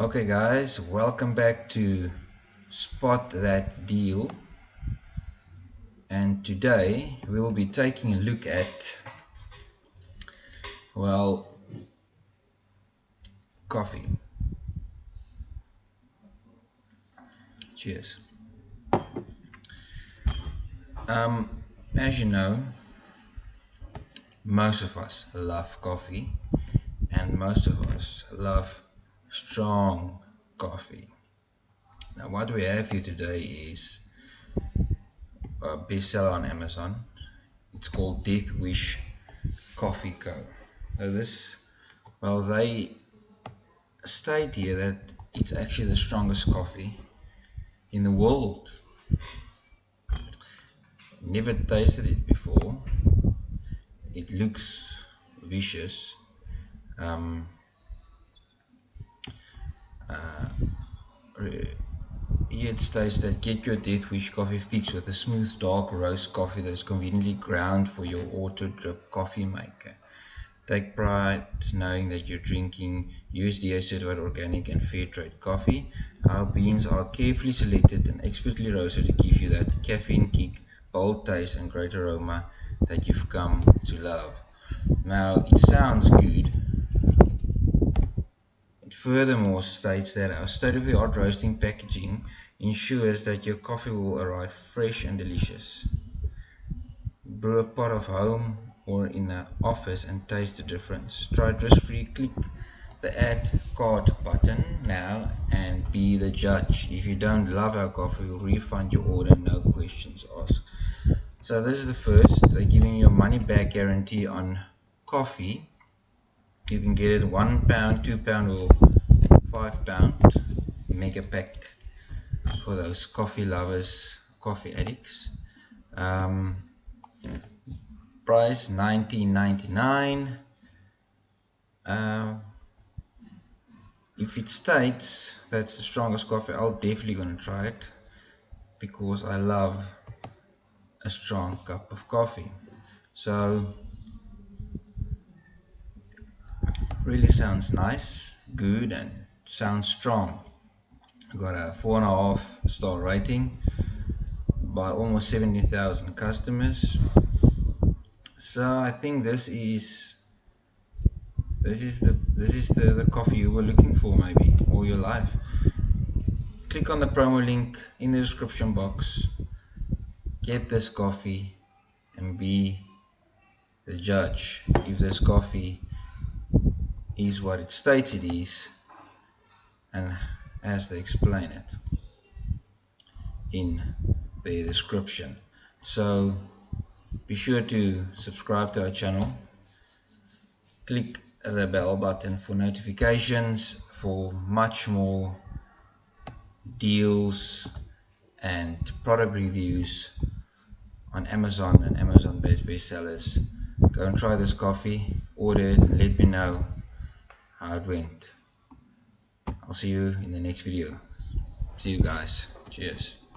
Okay guys, welcome back to Spot That Deal. And today we will be taking a look at well coffee. Cheers. Um, as you know most of us love coffee and most of us love strong coffee. Now what we have here today is a bestseller on Amazon. It's called Death Wish Coffee Co. Now this, well they state here that it's actually the strongest coffee in the world. Never tasted it before. It looks vicious. Um, Uh, uh, it states that get your Death Wish coffee fix with a smooth dark roast coffee that is conveniently ground for your auto drip coffee maker. Take pride knowing that you're drinking USDA certified organic and fair trade coffee. Our beans are carefully selected and expertly roasted to give you that caffeine kick, bold taste and great aroma that you've come to love. Now it sounds good furthermore states that our state-of-the-art roasting packaging ensures that your coffee will arrive fresh and delicious. Brew a pot of home or in an office and taste the difference. Try risk-free. Click the add card button now and be the judge. If you don't love our coffee, we'll refund your order, no questions asked. So this is the first. They're giving you a money back guarantee on coffee. You can get it one pound, two pound, or five pound mega pack for those coffee lovers coffee addicts. Um, price 19.99 uh, if it states that's the strongest coffee I'll definitely gonna try it because I love a strong cup of coffee. So really sounds nice good and sounds strong. Got a four and a half star rating by almost 70,000 customers. So I think this is this is the this is the, the coffee you were looking for maybe all your life. Click on the promo link in the description box. Get this coffee and be the judge if this coffee is what it states it is and as they explain it in the description. So be sure to subscribe to our channel. Click the bell button for notifications for much more deals and product reviews on Amazon and Amazon based bestsellers. Go and try this coffee order it and let me know how it went I'll see you in the next video. See you guys. Cheers.